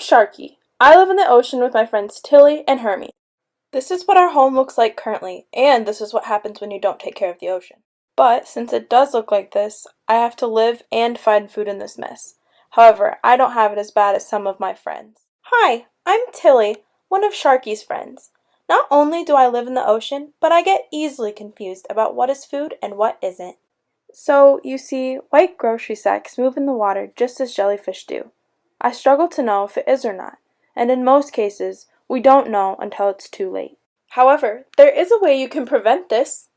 Sharky. I live in the ocean with my friends Tilly and Hermie. This is what our home looks like currently, and this is what happens when you don't take care of the ocean. But since it does look like this, I have to live and find food in this mess. However, I don't have it as bad as some of my friends. Hi, I'm Tilly, one of Sharky's friends. Not only do I live in the ocean, but I get easily confused about what is food and what isn't. So, you see, white grocery sacks move in the water just as jellyfish do. I struggle to know if it is or not, and in most cases, we don't know until it's too late. However, there is a way you can prevent this.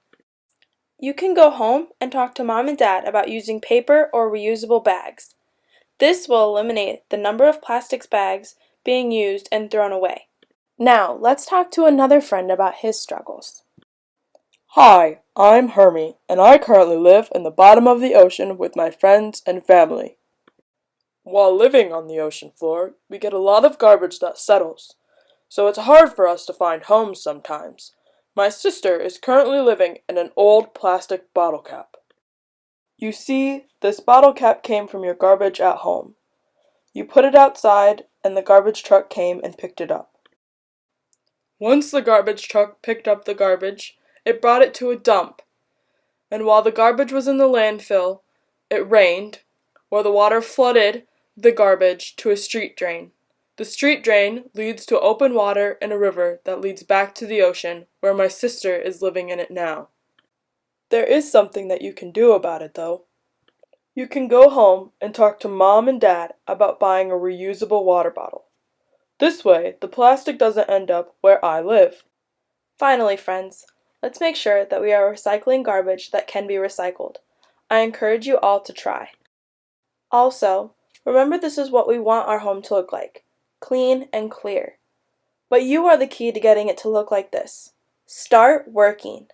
You can go home and talk to mom and dad about using paper or reusable bags. This will eliminate the number of plastics bags being used and thrown away. Now, let's talk to another friend about his struggles. Hi, I'm Hermie, and I currently live in the bottom of the ocean with my friends and family. While living on the ocean floor, we get a lot of garbage that settles, so it's hard for us to find homes sometimes. My sister is currently living in an old plastic bottle cap. You see, this bottle cap came from your garbage at home. You put it outside, and the garbage truck came and picked it up. Once the garbage truck picked up the garbage, it brought it to a dump. And while the garbage was in the landfill, it rained, or the water flooded the garbage to a street drain. The street drain leads to open water in a river that leads back to the ocean, where my sister is living in it now. There is something that you can do about it, though. You can go home and talk to mom and dad about buying a reusable water bottle. This way, the plastic doesn't end up where I live. Finally, friends, let's make sure that we are recycling garbage that can be recycled. I encourage you all to try. Also, remember this is what we want our home to look like clean and clear. But you are the key to getting it to look like this. Start working.